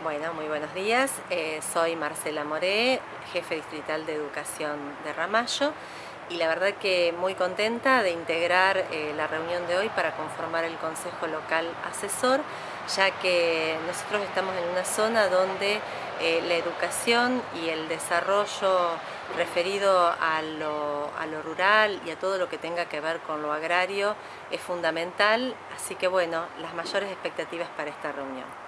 Bueno, muy buenos días. Eh, soy Marcela Moré, jefe distrital de educación de Ramallo y la verdad que muy contenta de integrar eh, la reunión de hoy para conformar el Consejo Local Asesor, ya que nosotros estamos en una zona donde eh, la educación y el desarrollo referido a lo rural y a todo lo que tenga que ver con lo agrario es fundamental, así que bueno, las mayores expectativas para esta reunión.